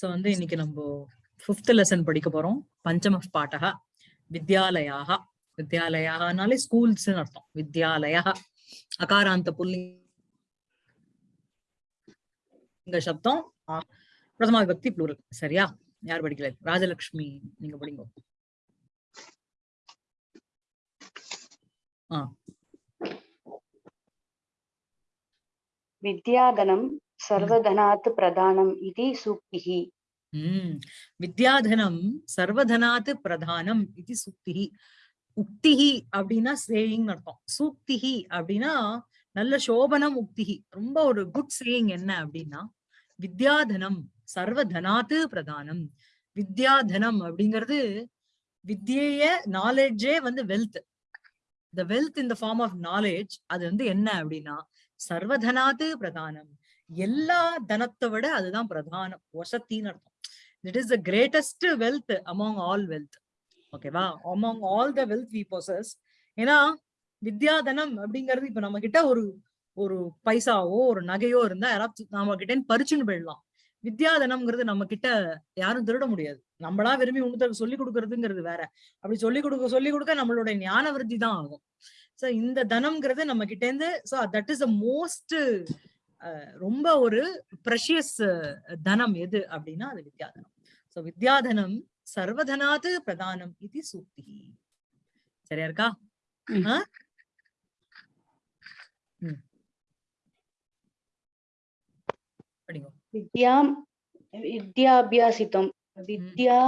So வந்து இன்னைக்கு நம்ம ஃபிஃப்த் லெசன் படிக்க போறோம். பஞ்சம பாட்டக வித்யாலயாக. வித்யாலயானாலே ஸ்கூல்ஸ் அர்த்தம். வித்யாலயா. அகாராந்த புல்லிங்க சப்தம். பிரதமா விபக்தி ப்ளூரல் சரியா? யார் படிக்கல? ராஜலக்ஷ்மி நீங்க படிங்க. ஆ. சர்வதனாத் பிரதானம் இது சூக்தி வித்யாதனம் சர்வதனாத் பிரதானம் இது சூக்தி உக்திஹி அப்படின்னா சேயிங் அர்த்தம். சூக்திஹி அப்படின்னா நல்ல சோபனம் உக்திஹி ரொம்ப ஒரு குட் சேயிங் என்ன அப்படின்னா வித்யாதனம் சர்வதனாத் பிரதானம். வித்யாதனம் அப்படிங்கிறது வித்தியைய நாலேஜே வந்து wealth the wealth in the form of knowledge அது வந்து என்ன அப்படின்னா சர்வதனாத் பிரதானம். எல்லா தனத்தை விட அதுதான் பிரதானம். வசத்தின்னு அர்த்தம். It is the greatest wealth among all wealth ஓகேவா? Among all the wealth we possess ஏன்னா வித்யாதனம் அப்படிங்கிறது இப்ப நம்ம கிட்ட ஒரு ஒரு பைசாவோ ஒரு நகையோ இருந்தா யாராவது நம்ம கிட்ட பறிச்சுன்னு போயிடலாம். வித்யாதனம்ங்கிறது நம்ம கிட்ட யாரும் திருட முடியாது. நம்மளா விரும்பி உணர்த்தருக்கு சொல்லி கொடுக்கறதுங்கிறது வேற. அப்படி சொல்லி கொடுக்க சொல்லி கொடுக்க நம்மளுடைய ஞான விருத்தி தான் ஆகும். சோ இந்த தனம்ங்கிறது நம்ம கிட்ட இருந்து so that is the most ரொம்ப ஒரு ப்ரஷியஸ் தனம் எது அப்படின்னா அது வித்யாதனம். ஸோ வித்யாதனம் சர்வதனாது பிரதானம் இது சூக்தி. சரியா இருக்கா? வித்யாம் வித்யாபியாசித்தும் வித்யா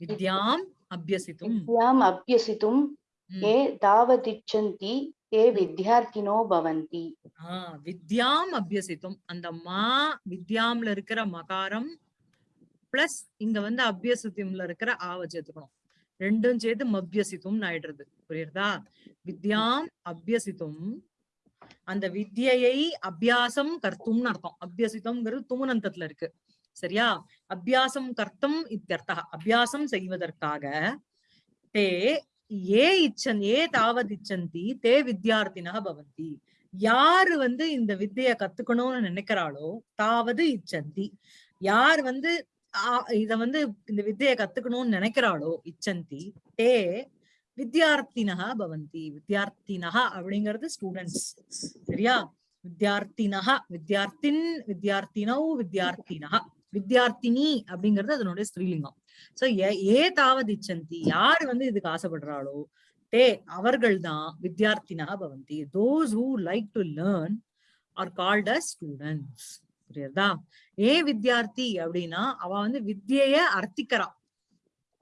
வித்யாம் அபியசித்தும். வித்யாம் அபியசித்தும் ஏ தாவதிச்சந்தி ते வித்யார்த்தினோ பவந்தி வித்யாம் அபியசித்தும் அந்த மா வித்யாம்ல இருக்கிற மகாரம் பிளஸ் இங்க வந்து அபியசித்தும்ல இருக்கிற ஆவ சேர்த்துக்கணும் ரெண்டும் சேர்த்து அபியசித்தும் ஆயிடுறது. புரியுறதா? வித்யாம் அபியசித்தும் அந்த வித்யை அபியாசம் கர்த்தும்னு அர்த்தம். அபியசித்தம்ங்கிறது துமுனந்தத்துல இருக்கு. சரியா? அபியாசம் கர்த்தம் இத்தர்த்தா அபியாசம் செய்வதற்காக தே ஏ இச்சன் ஏ தாவத் இச்சந்தி தே வித்யார்த்தினா பவந்தி. யாரு வந்து இந்த வித்தைய கத்துக்கணும்னு நினைக்கிறாளோ தாவது இச்சந்தி. யார் வந்து இத வந்து இந்த வித்தைய கத்துக்கணும்னு நினைக்கிறாளோ இச்சந்தி தே வித்யார்த்தினக பவந்தி. வித்யார்த்தினக அப்படிங்கிறது ஸ்டூடெண்ட்ஸ் சரியா? வித்யார்த்தினக வித்யார்த்தின் வித்யார்த்தினௌ வித்யார்த்தினக வித்யார்த்தினி அப்படிங்கிறது அதனுடைய ஸ்ரீலிங்கம். சோ ஏ தாவதிச்சந்தி யார் வந்து இதுக்கு ஆசைப்படுறாளோ டே அவர்கள் தான் வித்யார்த்தினா பவந்தி. Those who like to learn are called a students புரியுறதா? ஏ வித்யார்த்தி அப்படின்னா அவ வந்து வித்தியைய அர்த்திக்கிறான்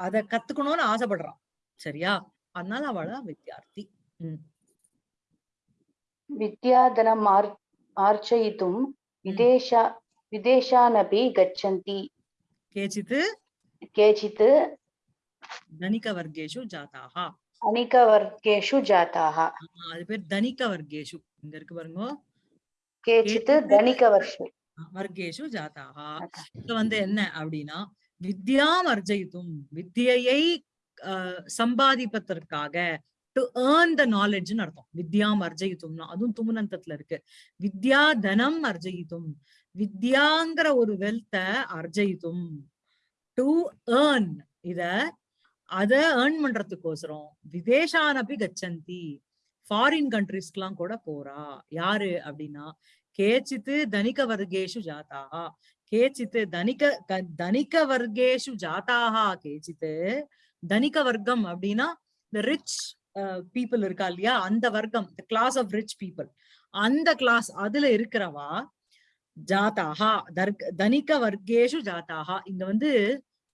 அதை கத்துக்கணும்னு ஆசைப்படுறான் சரியா? அதனால அவள வித்யார்த்தி. உம் வித்யாதனம் ஆர்ச்சயித்தும் விதேஷா விதேஷானபி கச்சந்தி. கேச்சித்து केचित् தனிக வர்க்கேஷு ஜாதாகா अनिकवर्गेषु जाताः ஆஹ் அது பேர் தனிக வர்க்கேஷு இங்க இருக்கு பாருங்க केचित् केचित् धनिकवर्षु வர்க்கேஷு ஜாதாகா இது வந்து என்ன அப்படின்னா வித்யாம் அர்ஜயித்தும் வித்யையை ஆஹ், சம்பாதிப்பதற்காக டு ஏர்ன் த நாலேஜ்னு அர்த்தம் வித்யாம் அர்ஜயித்தும்னா அதுவும் துமுனந்தத்துல இருக்கு வித்யா தனம் அர்ஜயித்தும் வித்யாங்கிற ஒரு வெல்த்த அர்ஜயித்தும் டு ஏர்ன் இத அத ஏர்ன் பண்றதுக்கோசரம் விதேஷானபி கச்சந்தி. ஃபாரின் கண்ட்ரிஸ்க்கெல்லாம் கூட போறா. யாரு அப்படின்னா கேச்சித்து தனிக வர்க்கேஷு ஜாதாகா கேச்சித்து தனிக தனிக வர்க்கேஷு ஜாதாகா கேச்சித்து தனிக வர்க்கம் அப்படின்னா இந்த ரிச் பீப்புள் இருக்கா இல்லையா? அந்த வர்க்கம் கிளாஸ் ஆஃப் ரிச் பீப்புள் அந்த கிளாஸ் அதுல இருக்கிறவா ஜாத்தாகா தர்க் தனிக வர்க்கேஷு ஜாத்தாகா இங்க வந்து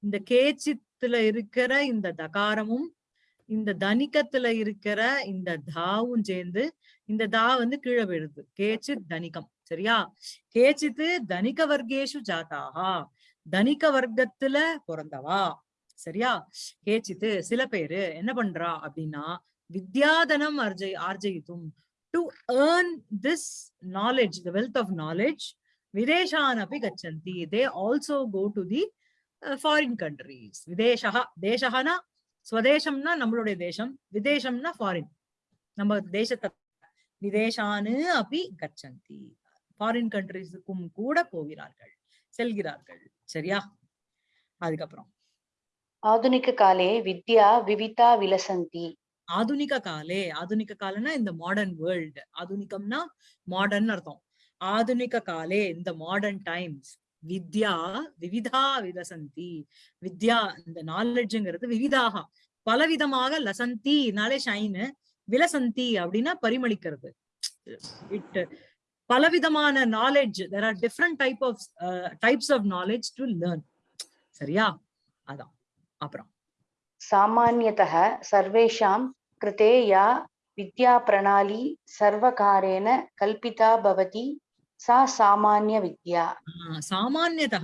இந்த கேச்சித்துல இருக்கிற இந்த தகாரமும் இந்த தனிக்கத்துல இருக்கிற இந்த தாவும் சேர்ந்து இந்த தா வந்து கீழே விழுது. கேச்சித் தனிகம் சரியா? கேச்சித்து தனிக வர்க்கேஷு ஜாத்தாகா தனிக்க வர்க்கத்துல பிறந்தவா. சரியா? கேச்சித்து சில பேரு என்ன பண்றா அப்படின்னா வித்யாதனம் அர்ஜய் ஆர்ஜயித்தும். To earn this knowledge the wealth of knowledge videshan api gachanti they also go to the uh, foreign countries. videshaha ஸ்வதேசம்னா நம்மளுடைய தேசம் விதேசம்னா ஃபாரின் நம்ம தேசத்தை விதேசானு அப்படி கச்சந்தி ஃபாரின் கண்ட்ரிஸுக்கும் கூட போகிறார்கள் செல்கிறார்கள். சரியா? அதுக்கப்புறம். ஆதுனிக காலே வித்யா விவிதா விலசந்தி. ஆதுனிக காலே ஆதுனிக காலம்னா இந்த மாடர்ன் வேர்ல்டு ஆதுனிகம்னா மாடர்ன் அர்த்தம். ఆధునిక కాలే ఇన్ ద మోడర్న్ టైమ్స్ வித்யா விவிதா விதசந்தி வித்யா இந்த நாலெட்ஜுங்கிறது விவிதாக. பலவிதமாக லசந்தினாலே ஷைனு விலசந்தி அப்படின்னா பரிமளிக்கிறது. இட் பலவிதமான knowledge there are different type of types of knowledge to learn சரியா? அதான். அப்புறம். சாமானியதः சர்வேஷாம் கிருதே வித்யா பிரணாலி சர்வகாரேன கல்பிதா பவதி சா சாமானிய வித்யா. சாமானியதா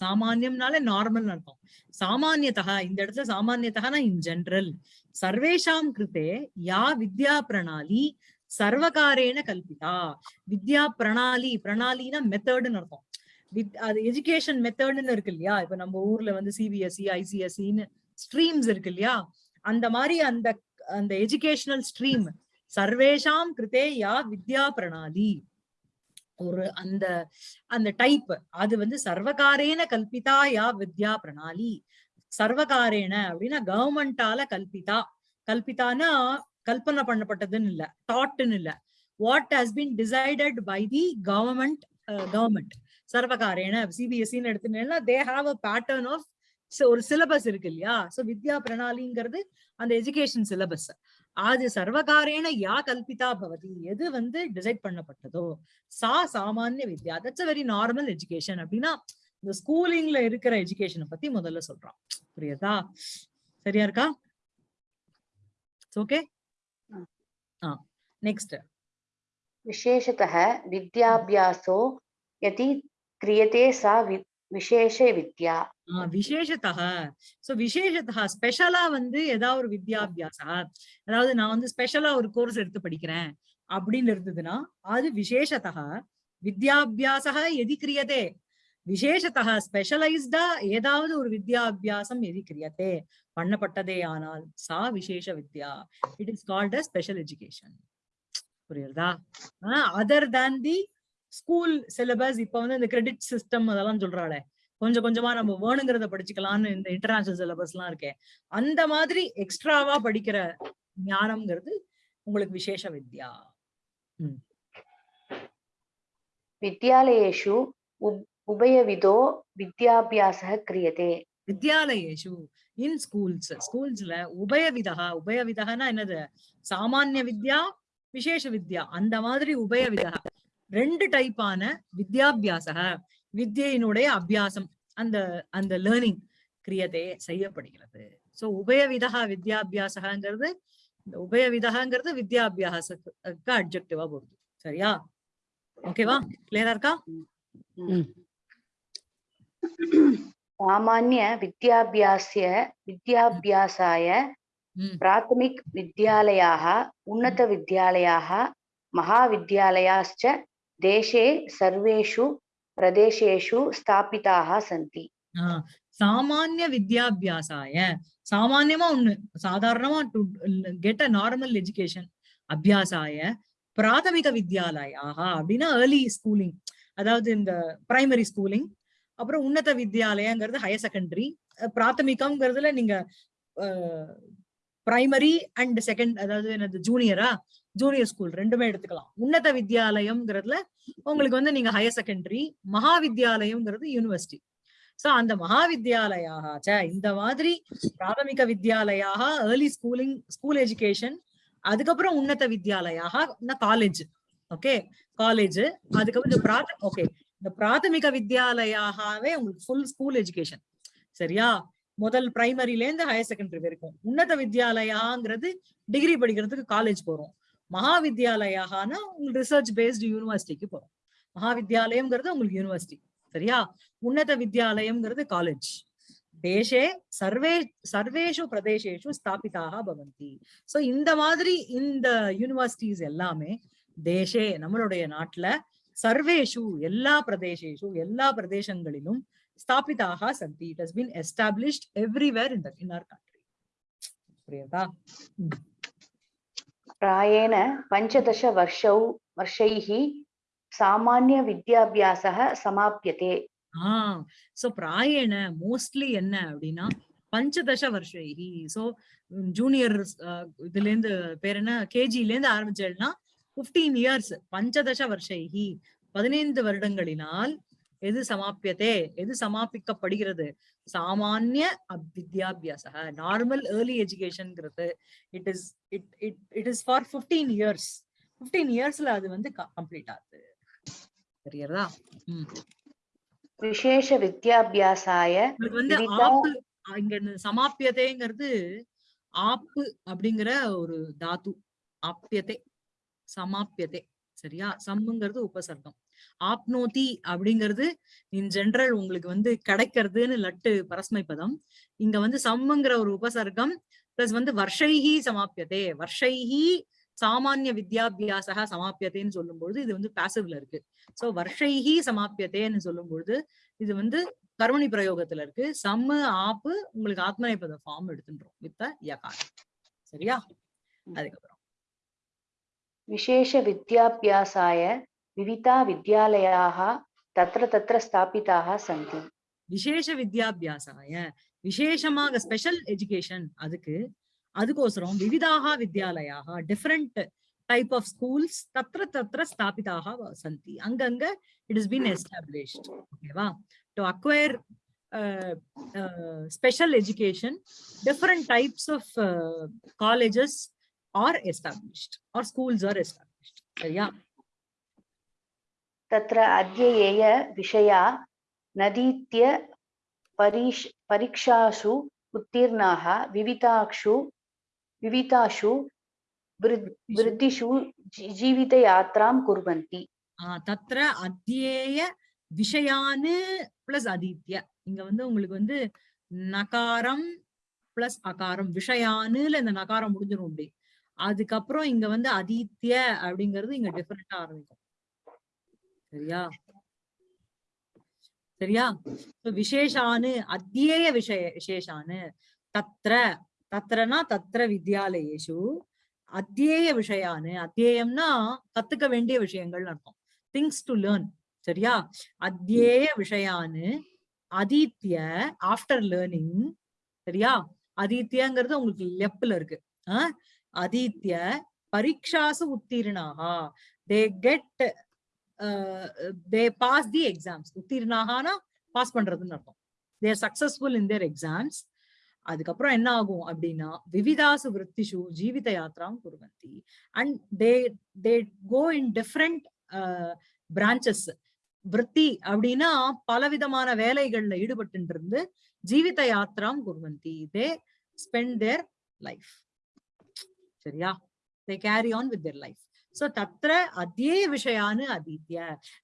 சாமானியம்னால நார்மல் அர்த்தம். சாமானியதா இந்த இடத்துல சாமானியதா இன் ஜென்ரல் சர்வேஷாம் கிருத்தே யா வித்யா பிரணாலி சர்வகாரேன கல்பிதா. வித்யா பிரணாலி பிரணாலினா மெத்தடுன்னு அர்த்தம். வித் அது எஜுகேஷன் மெத்தடுன்னு இருக்கு இல்லையா? இப்ப நம்ம ஊர்ல வந்து சிபிஎஸ்சி ஐசிஎஸ்சின்னு ஸ்ட்ரீம்ஸ் இருக்கு இல்லையா? அந்த மாதிரி அந்த அந்த எஜுகேஷனல் ஸ்ட்ரீம் சர்வேஷாம் கிருத்தே யா வித்யா பிரணாலி. ஒரு அந்த அந்த டைப் அது வந்து சர்வகாரேன கல்பிதா யா வித்யா பிரணாலி. சர்வகாரேன அப்படின்னா கவர்மெண்டால கல்பிதா. கல்பிதானா கல்பனை பண்ணப்பட்டதுன்னு இல்ல தாட்னு இல்ல. What has been decided by the government government சர்வகாரேன சிபிஎஸ்சின்னு எடுத்துட்டேன்னா they have a pattern of ஒரு சிலபஸ் இருக்கு இல்லையா? சோ வித்யா பிரணாலிங்கிறது அந்த எஜுகேஷன் சிலபஸ் ஆதி சர்வகாரேன யா கல்பிதா பவதி. எது வந்து டிசைட் பண்ணப்பட்டதோ சா சாமானிய வித்யா. தட்ஸ் வெரி நார்மல் எஜுகேஷன் அப்படின்னா இந்த ஸ்கூலிங்ல இருக்கிற எஜுகேஷனை பத்தி முதல்ல சொல்றான். புரியதா? சரியா இருக்கா? ஓகே நெக்ஸ்ட் விசேஷத்தः வித்யாபியாசோ யதி கிரியதே சா விசேஷ வித்யா. விசேஷத்தக. சோ விசேஷத்தக ஸ்பெஷலா வந்து ஏதாவது ஒரு வித்யாபியாசா? அதாவது நான் வந்து ஸ்பெஷலா ஒரு கோர்ஸ் எடுத்து படிக்கிறேன் அப்படின்னு இருந்ததுன்னா அது விசேஷத்தக. வித்யாபியாசக எதி கிரியதே விசேஷத்தக ஸ்பெஷலைஸ்டா ஏதாவது ஒரு வித்யாபியாசம் எதி கிரியதே பண்ணப்பட்டதே ஆனால் சா விசேஷ வித்யா. It is called a special education புரியுறதா? Other than the school syllabus இப்ப வந்து இந்த கிரெடிட் சிஸ்டம் அதெல்லாம் சொல்றாளே. கொஞ்சம் கொஞ்சமா நம்ம வேணுங்கிறத படிச்சுக்கலாம்னு இந்த இன்டர்நேஷனல் சிலபஸ் எல்லாம் இருக்கேன் அந்த மாதிரி எக்ஸ்ட்ராவா படிக்கிற ஞானம்ங்கிறது உங்களுக்கு விசேஷ வித்யா. வித்யாலயேஷு உபயவிதோ வித்யாபியாச கிரியதே. வித்யாலயேஷு இன் ஸ்கூல்ஸ் ஸ்கூல்ஸ்ல உபயவிதா உபயவிதகனா என்னது? சாமானிய வித்யா விசேஷ வித்யா அந்த மாதிரி உபயவிதா ரெண்டு டைப்பான வித்யாபியாசக வித்யினுடைய அபியாசம். அந்த அந்த லேர்னிங் கிரியதே செய்யப்படுகிறது. சோ உபயவிதா வித்யாபியாசகாங்கிறது இந்த உபயவிதகாங்கிறது வித்யாபியாசக்கு அப்ஜெக்டிவா போடுது சரியா? ஓகேவா கிளியரா இருக்கா? சாமானிய வித்யாபியாசிய வித்யாபியாசாய பிராத்தமிக் வித்யாலயாக உன்னத வித்யாலயாக மகாவித்யாலயாச்ச தேசே சர்வேஷு प्रदेशेषु स्थापिताः सन्ति ஆஹ் சாமானிய வித்யாபியாசாய சாமானியமா ஒண்ணு சாதாரணமா to get a normal education அபியாசாய பிராதமிக வித்யாலயாக அப்படின்னா ஏர்லி ஸ்கூலிங் அதாவது இந்த பிரைமரி ஸ்கூலிங் அப்புறம் உன்னத வித்யாலயங்கிறது ஹையர் செகண்டரி பிராத்தமிகம்ங்கிறதுல நீங்க பிரைமரி அண்ட் செகண்ட் அதாவது என்னது ஜூனியரா ஜூனியர் ஸ்கூல் ரெண்டுமே எடுத்துக்கலாம். உன்னத வித்யாலயம்ங்கிறதுல உங்களுக்கு வந்து நீங்க ஹையர் செகண்டரி மகா வித்யாலயம்ங்கிறது யூனிவர்சிட்டி சோ அந்த மகாவித்யாலயாக இந்த மாதிரி பிராதமிக வித்யாலயாக ஏர்லி ஸ்கூலிங் ஸ்கூல் எஜுகேஷன் அதுக்கப்புறம் உன்னத வித்யாலயாக காலேஜ் ஓகே காலேஜ் அதுக்கப்புறம் இந்த பிராத ஓகே இந்த பிராதமிக வித்யாலயாகவே உங்களுக்கு ஃபுல் ஸ்கூல் எஜுகேஷன் சரியா? முதல் பிரைமரில இருந்து ஹையர் செகண்டரி வரைக்கும். உன்னத வித்யாலயாங்கிறது டிகிரி படிக்கிறதுக்கு காலேஜ் போறோம். மகாவித்யாலயானா உங்களுக்கு ரிசர்ச் பேஸ்டு யூனிவர்சிட்டிக்கு போறோம். மகாவித்யாலயம்ங்கிறது உங்களுக்கு யூனிவர்சிட்டி சரியா? உன்னத வித்யாலயம்ங்கிறது காலேஜ் தேசே சர்வே சர்வேஷு பிரதேசேஷு ஸ்தாபிதாக பவந்தி. சோ இந்த மாதிரி இந்த யூனிவர்சிட்டிஸ் எல்லாமே தேசே நம்மளுடைய நாட்டுல சர்வேஷு எல்லா பிரதேசேஷு எல்லா பிரதேசங்களிலும் ஸ்தாபிதாக சந்தி. It has been established everywhere in the in our country புரியுதா? प्रायेण पञ्चदशवर्षौ वर्षैः सामान्यविद्याभ्यासः समाप्यते ஆஹ் சோ பிராயண மோஸ்ட்லி என்ன அப்படின்னா பஞ்சதச வருஷைஹி சோ ஜூனியர் இதுல இருந்து பேர் என்ன கேஜில இருந்து ஆரம்பிச்சேன்னா பிப்டீன் இயர்ஸ் பஞ்சதச வருஷைஹி பதினைந்து வருடங்களினால் எது சமாப்பியதே எது சமாபிக்கப்படுகிறது சாமானிய வித்யாபியாச normal early எஜுகேஷன்ங்கிறது it is it it it is for fifteen years fifteen இயர்ஸ்ல அது வந்து கம்ப்ளீட் ஆகுது. தெரியறதா விசேஷ வித்யாபியாசாய வந்து ஆப்பு இங்க சமாப்பியதைங்கிறது ஆப்பு அப்படிங்கிற ஒரு தாத்து. ஆப்பியதே சமாப்பியதே சரியா? சம்முங்கிறது உபசர்க்கம். ஆப்னோதி அப்படிங்கிறது இன் ஜென்ரல் உங்களுக்கு வந்து கிடைக்கிறதுன்னு லட்டு பரஸ்மை பதம் இங்க வந்து சம்முங்கிற ஒரு உபசர்க்கம் பிளஸ் வந்து வருஷைஹி சமாப்பியதே வருஷைஹி சாமானிய வித்யாபியாசக சமாப்பியத்தைன்னு சொல்லும்பொழுது இது வந்து பாசிவ்ல இருக்கு. சோ வருஷைஹி சமாப்பியத்தேன்னு சொல்லும்பொழுது இது வந்து கர்மணி பிரயோகத்துல இருக்கு. சம்மு ஆப்பு உங்களுக்கு ஆத்மநேபத ஃபார்ம் எடுத்துன்றோம் வித் யகார் சரியா? அதுக்கப்புறம். விசேஷ வித்யாபியாசாய विविधा विद्यालयाः तत्र तत्र स्थापिताः सन्ति விசேஷ வித்யாபியாசாய விசேஷமாக ஸ்பெஷல் எஜுகேஷன் அதுக்கு அதுக்கோசரம் விவிதாக வித்யாலயாக டிஃப்ரெண்ட் டைப் ஆஃப் ஸ்கூல்ஸ் தத்ர தத்ர ஸ்தாபிதாக வ- சந்தி அங்கங்க இட் இஸ் பீன் எஸ்டாப்ளிஷ்ட் ஓகேவா to acquire special education different types of colleges are established or schools are established சரியா तत्र अध्ययेय विषया नदीत्य परीक्ष परीक्षासु उत्तीर्णाः विविधाक्षु विविधासु वृद्- वृद्धिषु जी- जीवितयात्रां कुर्वन्ति ஆஹ் தத்ர அத்தியேய விஷயானு பிளஸ் அதீத்ய இங்க வந்து உங்களுக்கு வந்து நகாரம் பிளஸ் அகாரம் விஷயானுல இந்த நகாரம் முடிஞ்சிரும் அப்படி அதுக்கப்புறம் இங்க வந்து அதீத்ய அப்படிங்கிறது இங்க டிஃபரெண்டா ஆரம்பிக்கும் சரியா? சரியா? விசேஷானு அத்தியேய விஷய விசேஷானு தத்ர தத்ரனா தத்ர வித்யாலயேஷு அத்தியேய விஷயானு அத்தியேயம்னா கத்துக்க வேண்டிய விஷயங்கள் அர்த்தம். திங்ஸ் டு லேர்ன் சரியா? அத்தியேய விஷயானு அதீத்ய ஆஃப்டர் லேர்னிங் சரியா? அதீத்யங்கிறது உங்களுக்கு லெப்ல இருக்கு. ஆஹ் அதீத்ய பரீட்சாசு உத்தீர்ணாகா they get they pass the exams உத்தீர்ணாகனா pass பண்றதுன்னு அர்த்தம். தேர் சக்சஸ்ஃபுல் இன் தேர் எக்ஸாம்ஸ் அதுக்கப்புறம் என்ன ஆகும் அப்படின்னா விவிதாசு விற்பிஷு ஜீவித யாத்ராம் குருவந்தி. And they they go in different branches விற்பி அப்படின்னா பலவிதமான வேலைகள்ல ஈடுபட்டு இருந்து ஜீவித யாத்திராம் குர்வந்தி. தே ஸ்பெண்ட் தேர் லைஃப் சரியா? They carry on with their life so தத்ர அத்தியே விஷயானு அதீத்ய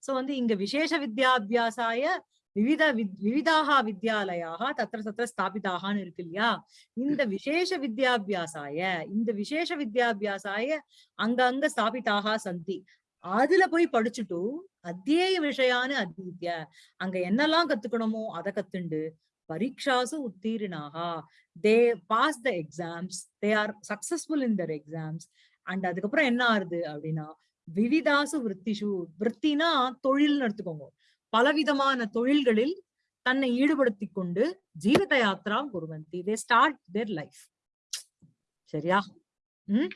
சோ வந்து இங்க விசேஷ வித்யாபியாசாய விவித விவிதாக வித்யாலயாக தத்திர தத்ர ஸ்தாபிதாகான்னு இருக்கு இல்லையா? இந்த விசேஷ வித்யாபியாசாய இந்த விசேஷ வித்யாபியாசாய அங்க அங்க ஸ்தாபிதாக சந்தி. அதுல போய் படிச்சுட்டு அத்தியேய விஷயான்னு அதீத்ய அங்க என்னெல்லாம் கத்துக்கணுமோ அதை கத்துண்டு பரீட்சாசு உத்தீர்ணாகா. They pass the exams they are successful in their exams and அதுக்கப்புறம் என்ன ஆறுது அப்படின்னா விவிதாசு விற்த்திஷு விற்த்தினா தொழில்னு எடுத்துக்கோங்க பலவிதமான தொழில்களில் தன்னை ஈடுபடுத்தி கொண்டு ஜீவித யாத்ரா குருவந்தி தே ஸ்டார்ட் தேர் லைஃப் சரியா உம்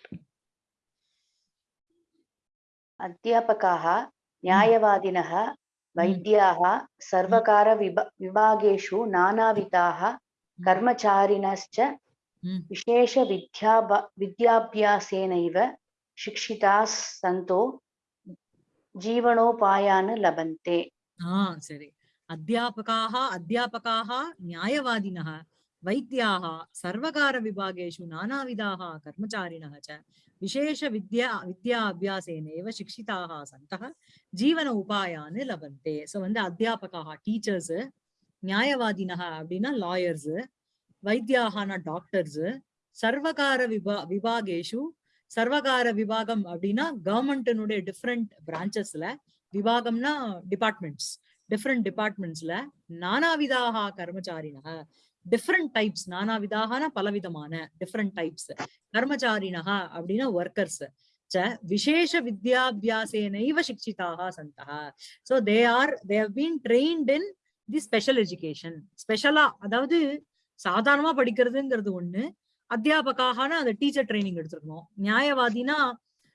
अध्यापकाः न्यायवादिनः वैद्याः सर्वकारविभ विभागेषु नानाविधाः कर्मचारिणश्च உம் विशेषविद्या विद्याभ्यासेनैव शिक्षिताः सन्तो जीवनोपायान् लभन्ते ஆஹ் சரி அத்தியாபகாக அத்தியாபகாக நியாயவாதினः வைத்தியாः சர்வகார விபாகேஷு நானாவிதாः கர்மச்சாரிணः च விசேஷ வித்யா வித்யா அபியாசேனேவ சிக்ஷிதாக சந்தः ஜீவன உபாயான்னு லபந்தே சோ வந்து அத்தியாபகாக டீச்சர்ஸ் நியாயவாதினः அப்படின்னா லாயர்ஸ் வைத்தியாகான டாக்டர்ஸ் சர்வகார விபா விபாகேஷு சர்வகார விபாகம் அப்படின்னா கவர்மெண்ட்டினுடைய டிஃப்ரெண்ட் பிரான்ச்சஸ்ல விபாகம்னா டிபார்ட்மெண்ட்ஸ் டிஃப்ரெண்ட் டிபார்ட்மெண்ட்ஸ்ல நானாவிதாக கர்மச்சாரினக டிஃப்ரெண்ட் டைப்ஸ் நானாவிதாகனா பலவிதமான டிஃப்ரெண்ட் டைப்ஸ் கர்மச்சாரினக அப்படின்னா ஒர்க்கர்ஸ் விசேஷ வித்யாபியாசேனைவ சிக்ஷிதாக சந்தா. So they are they've been trained in the special education ஸ்பெஷலா அதாவது சாதாரணமா படிக்கிறதுங்கிறது ஒண்ணு. அத்தியாபகாகனா அந்த டீச்சர் ட்ரைனிங் எடுத்துருக்கணும். நியாயவாதினா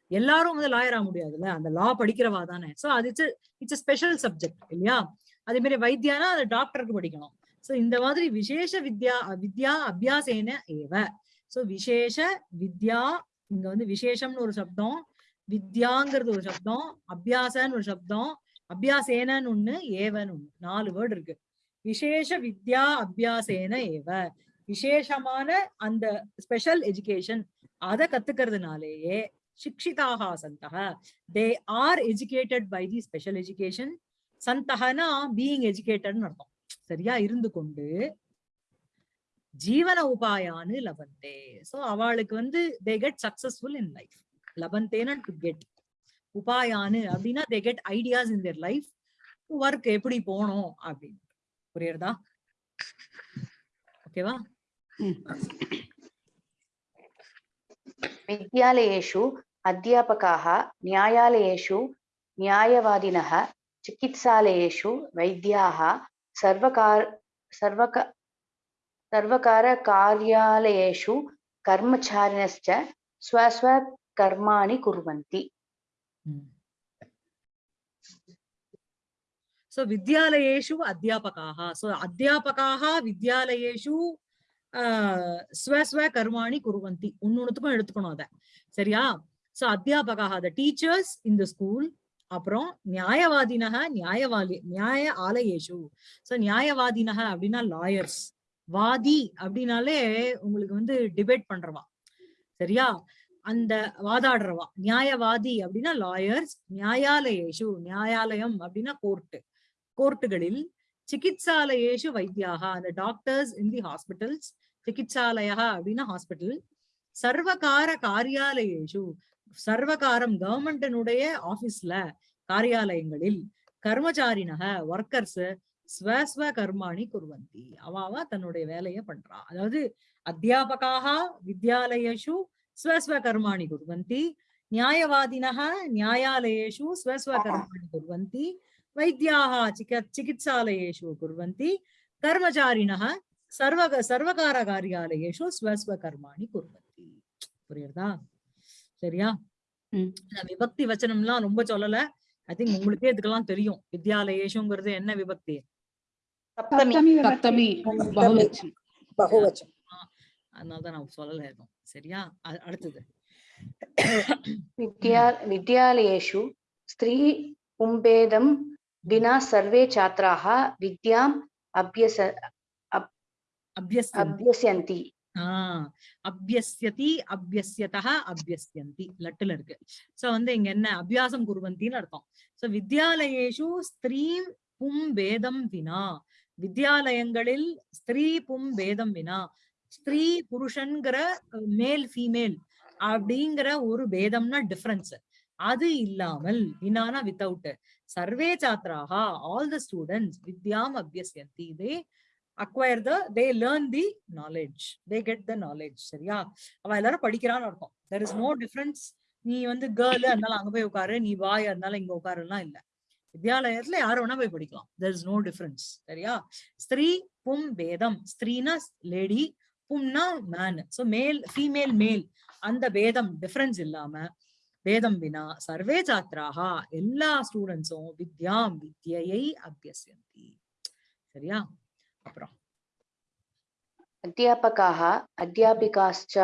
எல்லாரும் வந்து லாயர் ஆக முடியாதுல்ல? அந்த லா படிக்கிறவா தானே. சோ அது இட்ஸ் இட்ஸ் ஸ்பெஷல் சப்ஜெக்ட் இல்லையா? அதே மாதிரி வைத்தியானா அது டாக்டருக்கு படிக்கணும். சோ இந்த மாதிரி விசேஷ வித்யா வித்யா அபியாசேன ஏவ. சோ விசேஷ வித்யா இங்க வந்து விசேஷம்னு ஒரு சப்தம் வித்யாங்கிறது ஒரு சப்தம் அபியாசன்னு ஒரு சப்தம் அபியாசேனன்னு ஒண்ணு ஏவன்னு ஒண்ணு. நாலு வேர்டு இருக்கு. விசேஷ வித்யா அபியாசேன ஏவ. விசேஷமான அந்த ஸ்பெஷல் எஜுகேஷன் அத கத்துக்கிறதுனாலேயே சிக்ஷிதாக சந்தக they are educated by the special education சந்தகனா being எஜுகேட்டட்னு அர்த்தம். சரியா இருந்து கொண்டு ஜீவன உபாயான்னு லபந்தே. சோ அவளுக்கு வந்து they get successful in life லபந்தேன to get உபாயானு அப்படின்னா they get ideas in their life work எப்படி போனோம் அப்படின்னு. புரியுறதா ஓகேவா विद्यालयेषु अध्यापकाः न्यायालयेषु न्यायवादिनः चिकित्सालयेषु वैद्याः सर्वकार सर्वक सर्वकारकार्यालयेषु कर्मचारिणश्च स्वस्वकर्माणि कुर्वन्ति சோ வித்யாலயேஷு அத்தியாபகாக சோ அத்தியாபகாக வித்யாலயேஷு ஸ்வ ஸ்வஸ்வ கர்மாணி குருவந்தி ஒன்னொன்னுத்துக்கும் எடுத்துக்கணும் அத சரியா சோ அத்தியாபகாக த டீச்சர்ஸ் இந்த ஸ்கூல் அப்புறம் நியாயவாதினக நியாயவாதி நியாய ஆலயேஷு சோ நியாயவாதினக அப்படின்னா லாயர்ஸ் வாதி அப்படின்னாலே உங்களுக்கு வந்து டிபேட் பண்றவா சரியா அந்த வாதாடுறவா நியாயவாதி அப்படின்னா லாயர்ஸ் நியாயாலயேஷு நியாயாலயம் அப்படின்னா கோர்ட்டு கோர்ட்டுகளில் சிகித்சாலயேஷு வைத்தியாகா அந்த டாக்டர்ஸ் இன் தி ஹாஸ்பிட்டல்ஸ் சிகிச்சாலயா அப்படின்னா ஹாஸ்பிட்டல் சர்வகார காரியாலயேஷு சர்வகாரம் கவர்மெண்டினுடைய ஆபீஸ்ல காரியாலயங்களில் கர்மச்சாரினக ஒர்க்கர்ஸ் ஸ்வஸ்வ கர்மாணி குருவந்தி. அவாவா தன்னுடைய வேலையை பண்றா. அதாவது அத்தியாபகாக வித்யாலயேஷு ஸ்வஸ்வ கர்மாணி குருவந்தி. நியாயவாதினக நியாயாலயேஷு ஸ்வஸ்வ கர்மாணி குருவந்தி. वैद्याः चिक चिकित्सालयेषु कुर्वन्ति कर्मचारिणः सर्व सर्वकारकार्यालयेषु स्वस्वकर्माणि कुर्वन्ति புரியுறதா சரியா ம். நான் விபக்தி வச்சனம்லாம் ரொம்ப சொல்லல ஐ திங்க் உங்களுக்கே இதுக்கெல்லாம் தெரியும் வித்யாலயேஷுங்கிறது என்ன விபக்தி सप्तमी சப்தமி பகுவச்சனம் பகுவச்சனம் அதனாலதான் நான் சொல்லல எதுவும் சரியா அ- அடுத்தது विद्या विद्यालयेषु स्त्री पुंभेदं विना सर्वे छात्राः विद्याम् अभ्यस அபியஸ்தி अभ्यस्यन्ति ஆஹ் அபியஸ்யதி அபியஸ்யதः அபியஸ்யந்தி லட்டுல இருக்கு சோ வந்து இங்க என்ன அபியாசம் குருவந்தின்னு அர்த்தம் சோ வித்யாலயேஷு ஸ்திரீ பும் பேதம் வினா வித்யாலயங்களில் ஸ்திரீ பும் பேதம் வினா ஸ்திரீ புருஷன்கிற மேல் ஃபீமேல் அப்படிங்கிற ஒரு பேதம்னா டிஃபரன்ஸ் அது இல்லாமல் வினானா வித்தவுட் சர்வே சாத்ராக ஆல் த ஸ்டூடெண்ட்ஸ் வித்யாம் அபியசியந்தி. They acquire the they learn the knowledge they get the knowledge சரியா? அவ எல்லாரும் படிக்கிறான்னு அர்த்தம். தெர் இஸ் நோ டிஃபரன்ஸ் நீ வந்து கேர்ள் அதனால அங்க போய் உட்காரு. நீ பாய் அதனால இங்க உட்காருலாம் இல்ல. வித்யாலயத்துல யாரும் வேணா போய் படிக்கலாம். தெர் இஸ் நோ டிஃபரன்ஸ் சரியா? ஸ்திரீ பும் பேதம் ஸ்திரீனா lady பும்னா man so male female male அந்த பேதம் டிஃபரன்ஸ் இல்லாம பேதம் வினா சர்வே சாத்ராக எல்லா ஸ்டூடெண்ட்ஸும் வித்யாம் வித்யை அபியசியந்தி சரியா அப்புறம் अध्यापकाः अध्यापिकाश्च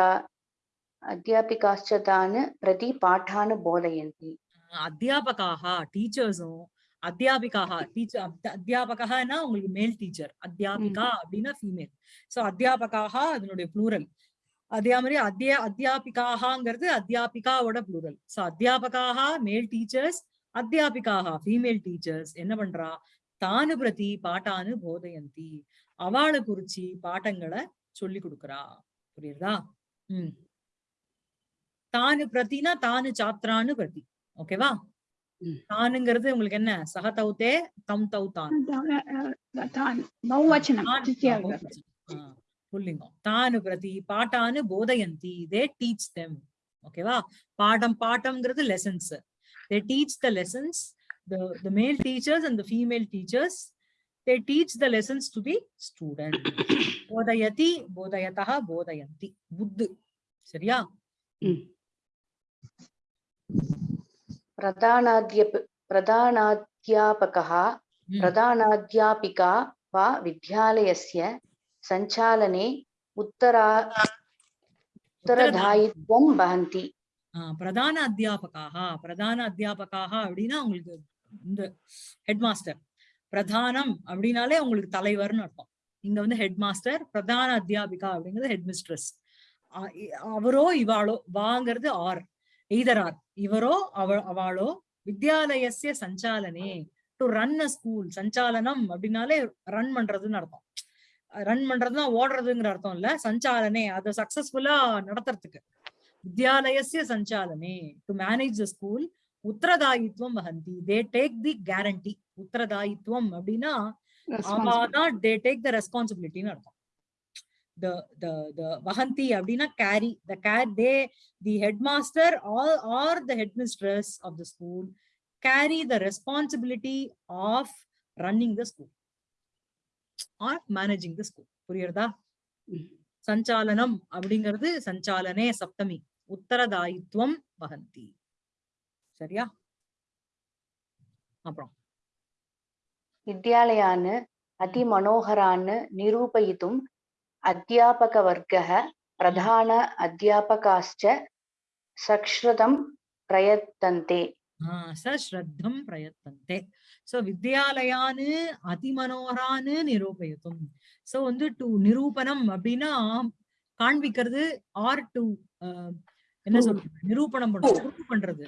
अध्यापिकाश्च तान् प्रति पाठान् बोधयन्ति அத்தியாபகாக டீச்சர்ஸும் அத்தியாபிகாக டீச்சர் அத்தியாபகனா உங்களுக்கு மேல் டீச்சர் அத்தியாபிகா அப்படின்னா ஃபீமேல் சோ அத்தியாபகாக அதனுடைய ப்ளூரல் அதே மாதிரி அத்தியா அத்தியாபிகாகங்கிறது அத்தியாபிகாவோட ப்ளூரல் சோ அத்தியாபகாக மேல் டீச்சர்ஸ் அத்தியாபிகாக ஃபீமேல் டீச்சர்ஸ் என்ன பண்றா? தானு பிரதி பாட்டானு போதயந்தி. அவளை குறிச்சி பாட்டங்களை சொல்லி கொடுக்கறா. புரியுதா? உம் தானு பிரதினா தானு சாத்ரான்னு பிரதி. ஓகேவா. தானுங்கிறது உங்களுக்கு என்ன? சக தௌத்தே தம் தௌ தான். தான் பகுவச்சனம் தான் திருத்தியா ஆ, விபக்தி. ஆ, புல்லிங்கம் தானு பிரதி பாட்டானு போதயந்தி தே டீச் தெம் ஓகேவா பாடம் பாட்டம்ங்கிறது lessons they teach the lessons the the male teachers and the female teachers they teach the lessons to the student bodayati bodayatah bodayanti buddh சரியா प्रधानाध्यप प्रधानाध्यापकः ம். प्रधानाध्यापिका वा विद्यालयस्य सञ्चालने उत्तरा उत्तरदायित्वं वहन्ति ஆஹ் பிரதான அத்தியாபகாக பிரதான அத்தியாபகாக அப்படின்னா உங்களுக்கு இந்த ஹெட் மாஸ்டர் பிரதானம் அப்படின்னாலே உங்களுக்கு தலைவர்னு அர்த்தம் இங்க வந்து ஹெட் மாஸ்டர் பிரதான அத்தியாபிகா அப்படிங்கிறது ஹெட் மிஸ்ட்ரஸ் அவரோ இவாளோ வாங்கிறது ஆர் எய்தர் ஆர் இவரோ அவ அவளோ வித்யாலயசிய சஞ்சாலனே டு ரன் அ ஸ்கூல் சஞ்சாலனம் அப்படின்னாலே ரன் பண்றதுன்னு அர்த்தம் ரன் பண்றதுன்னா ஓடுறதுங்கிற அர்த்தம் இல்ல. சஞ்சாலனே அதை சக்சஸ்ஃபுல்லா நடத்துறதுக்கு. வித்யாலயசிய சஞ்சாலனே டு மேனேஜ் த ஸ்கூல் உத்தரதாயித்வம் வஹந்தி. தே டேக் தி கேரண்டி உத்தரதாயித்வம் அப்படின்னா அவாதான் தே டேக் த ரெஸ்பான்சிபிலிட்டின்னு அர்த்தம். The the the vahanti அப்படின்னா carry. The care they the headmaster or or the headmistress of the school carry the responsibility of running the school. Are managing the school புரியுறதா சஞ்சாலனம் அப்படிங்கிறது சஞ்சாலனே சப்தமி. உத்தரதாயித்வம் வகந்தி சரியா? அப்புறம். வித்யாலயான்னு அதி மனோகரான்னு நிரூபயித்தும் அத்தியாபக வர்க்க பிரதான அத்தியாபகாச்ச சக்ஷ்ருதம் பிரயத்தந்தே. சஸ்ரத்தம் பிரயத்தந்தே. சோ வித்யாலயான்னு அதிமனோகரான்னு நிரூபயத்தும் சோ வந்து டு நிரூபணம் அப்படின்னா காண்பிக்கிறது ஆர் டு என்ன. சொல்றது? நிரூபணம் பண்றது. Prove பண்றது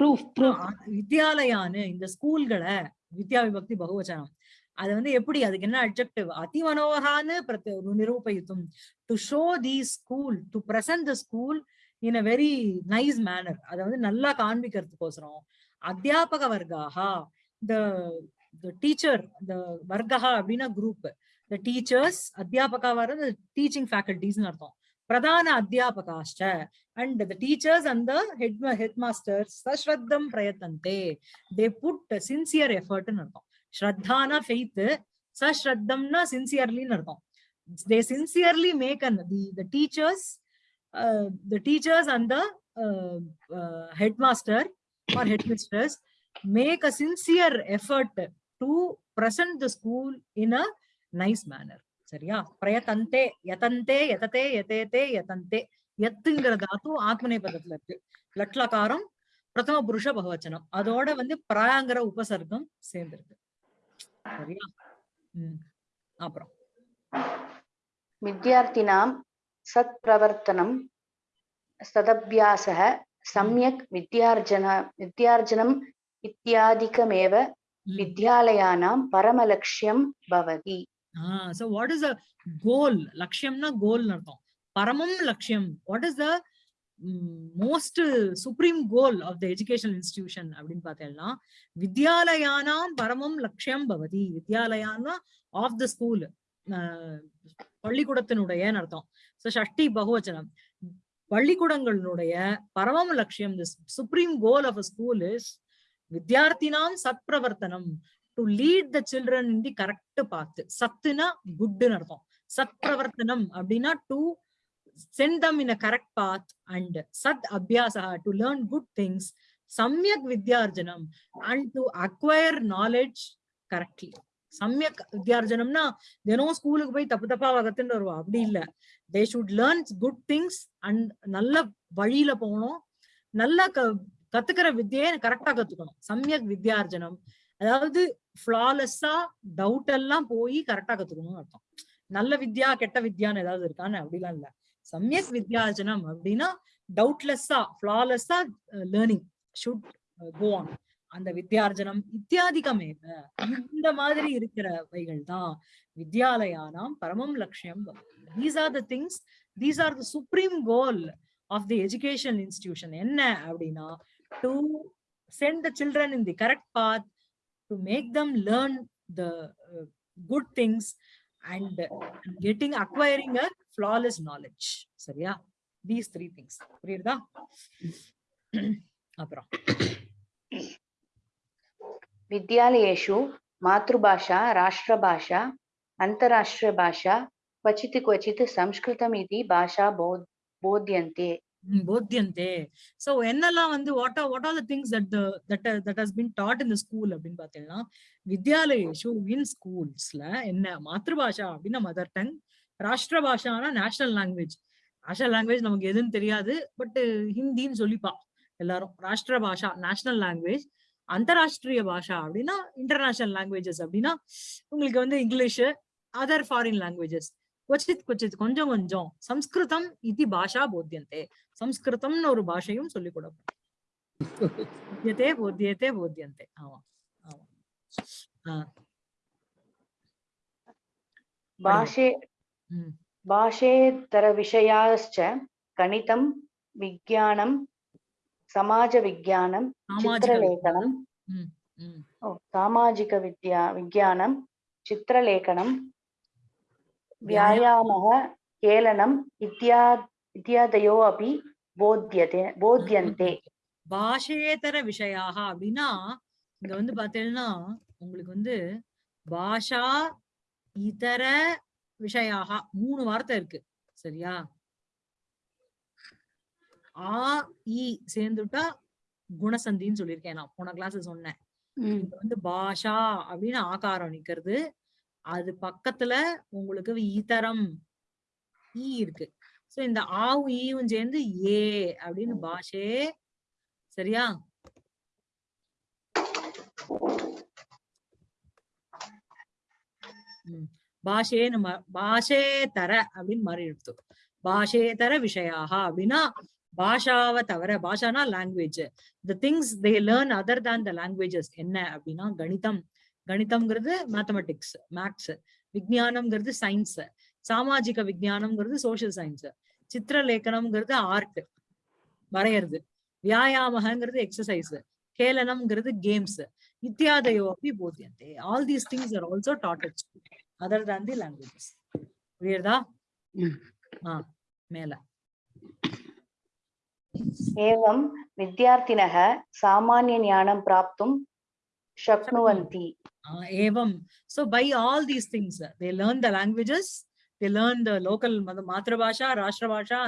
வித்யாலயான்னு இந்த ஸ்கூல்களை வித்யா விபக்தி பகுவச்சனம் அது வந்து எப்படி அதுக்கு என்ன அட்ஜெக்டிவ் அதி மனோகரான்னு பிரத்த- நிரூபயித்தும் to show the school to present the school in a very nice manner அதை வந்து நல்லா காண்பிக்கிறதுக்கோசரம் அத்தியாபக வர்க்காக த த டீச்சர் த வர்க்கா அப்படின்னா குரூப் த டீச்சர்ஸ் அத்தியாபகா வர டீச்சிங் ஃபேக்கல்டிஸ்னு அர்த்தம் பிரதான அத்தியாபகாஷ்ட and the teachers and the head head masters சஸ்ரத்தம் பிரயத்தந்தே தே புட் சின்சியர் எஃபர்ட்னு அர்த்தம் ஸ்ரத்தானா ஃபெய்த் சஸ்ரத்தம்னா சின்சியர்லின்னு அர்த்தம் they sincerely make an the the teachers the teachers and the head master or head misters make a sincere effort to present the school in a nice manner. சரியா? பிரயத்தந்தே யதந்தே யததே யதேதே யதந்தே. எத்துங்கிற தாத்து ஆத்மனை பதத்துல இருக்கு. லட்லகாரம் பிரதம புருஷ பகவச்சனம். அதோட வந்து பிராங்கிற உபசர்க்கம் சேர்ந்திருக்கு. சரியா? உம் அப்புறம். வித்யார்த்தினாம் சத் பிரவர்த்தனம் சதபியாசக சமயக் வித்யார்ஜன வித்யார்ஜனம் இத்தியாதிகமேவ வித்யாலயானாம் பரமலட்சியம் பவதி. So what is a goal லட்சியம்னா goal அர்த்தம். பரமம் லட்சியம். What is the most supreme goal of the education institution அப்படின்னு பார்த்தேன்னா வித்யாலயானாம் பரமம் லட்சியம் பவதி. வித்யாலயானா ஆஃப் த ஸ்கூல் பள்ளிக்கூடத்தினுடைய அர்த்தம். ஸோ ஷஷ்டி பகுவச்சனம். பள்ளிக்கூடங்களுடைய பரமம் லட்சியம் the supreme goal of a school is வித்யார்த்தினாம் சத்பிரவர்த்தனம். To lead the children in the correct path சத்துனா குட்னு அர்த்தம். சத்பிரவர்த்தனம் அப்படின்னா to send them in a correct path and சத் அபியாசா டு லேர்ன் குட் திங்ஸ் சம்யக் வித்யார்ஜனம் and to acquire knowledge correctly சமயக் வித்யார்ஜனம்னா தினம் ஸ்கூலுக்கு போய் தப்பு தப்பா வகத்துன்னு வருவா. அப்படி இல்ல. They should learn good things and நல்ல வழியில போகணும். நல்ல க கத்துக்கிற வித்தியை கரெக்டா கத்துக்கணும். சமயக் வித்யார்ஜனம். அதாவது ஃபிளாலெஸ்ஸா டவுட் எல்லாம் போய் கரெக்டா கத்துக்கணும்னு அர்த்தம். நல்ல வித்யா கெட்ட வித்யான்னு ஏதாவது இருக்கான்னு அப்படிலாம் இல்ல. சமயக் வித்யார்ஜனம் அப்படின்னா டவுட்லெஸ்ஸா ஃபிளாலெஸ்ஸா லேர்னிங் ஷுட் கோ ஆன் அந்த வித்யார்ஜனம் இத்தியாதிகமே இந்த மாதிரி இருக்கிறவைகள் தான் வித்யாலயானாம் பரமம் லட்சியம் these are the things these are the supreme goal of the education institution என்ன அப்படின்னா to send the children in the correct path, to make them learn the uh, good things and uh, getting acquiring a flawless knowledge. So yeah, these three things. विद्यालयेषु मातृभाषा राष्ट्रभाषा अन्तराष्ट्रीयभाषा क्वचित् क्वचित् संस्कृतमिति भाषा बो bodhyante போத்தியந்தே so என்னெல்லாம் வந்து what are what are the things that that that has been taught in the school அப்படின்னு பாத்தீங்கன்னா வித்யாலயேஷு இன் ஸ்கூல்ஸ்ல என்ன மாத்ருபாஷா அப்படின்னா மதர் டங் ராஷ்டிர பாஷானா நேஷனல் லாங்குவேஜ் நேஷனல் லாங்குவேஜ் நமக்கு எதுன்னு தெரியாது பட் ஹிந்தின்னு சொல்லிப்பா எல்லாரும். ராஷ்டிர பாஷா நேஷனல் லாங்குவேஜ் அந்தராஷ்டிரிய பாஷா அப்படின்னா இன்டர்நேஷனல் லாங்குவேஜஸ் அப்படின்னா உங்களுக்கு வந்து இங்கிலீஷ் அதர் ஃபாரின் லாங்குவேஜஸ் கொச்சித் கொச்சித் கொஞ்சம் கொஞ்சம் சம்ஸ்கிருதம் இது பாஷா போத்தியந்தே சம்ஸ்கிருதம்னு ஒரு பாஷையும் சொல்லிக் கொடுப்போம் போத்தியத்தே போத்தியத்தே போத்தியந்தே ஆமா ஆமா ഭാഷേ ഭാഷേതരവിഷയാശ്ച ഗണിതം വിജ്ഞാനം സമാജവിജ്ഞാനം ചിത്രലേഖനം സാമാജിക വിദ്യ വിജ്ഞാനം ചിത്രലേഖനം व्यायामः केलनम् इत्या इत्यादयो अपि बोध्यते बोध्यन्ते பாஷேதர விஷயாக அப்படின்னா இங்க வந்து பாத்தீங்கன்னா உங்களுக்கு வந்து பாஷா இதர விஷயாக மூணு வார்த்தை இருக்கு சரியா ஆ இ சேர்ந்துட்டா குணசந்தின்னு சொல்லியிருக்கேன் நான் போன கிளாஸ் சொன்னேன் ம், இது வந்து பாஷா அப்படின்னு ஆகாரம் நிக்கிறது அது பக்கத்துல உங்களுக்கு ஈதரம் ஈ இருக்கு. சோ இந்த ஆவும் ஈவும் சேர்ந்து ஏ அப்படின்னு பாஷே. சரியா? ம். பாஷேன்னு ம- பாஷேதர அப்படின்னு மாறி எடுத்து பாஷேதர விஷயாக அப்படின்னா பாஷாவை தவிர பாஷானா language the things they learn other than the languages என்ன அப்படின்னா கணிதம். கணிதம்ங்கிறது மேத்தமெட்டிக்ஸ் மேக்ஸ் விஜயானம்ங்கிறது சயின்ஸ் சாமாஜிக விஜயானம்ங்கிறது சோசியல் சயின்ஸ் சித்திரலேఖனம்ங்கிறது ஆர்ட் வரையறது வியாயாமகங்கிறது எக்ஸசைஸ் கேலனம்ங்கிறது கேம்ஸ் இத்தியாதையோ அப்படி போதியந்தே all these things are also taught at school other than the languages புரியுறதா ஆ மேல. एवं विद्यार्थिनः सामान्यज्ञानं प्राप्तुं Shaknuvanti. Uh, evam. So by all these things, they learn the languages, they learn the local Matra Bhasha,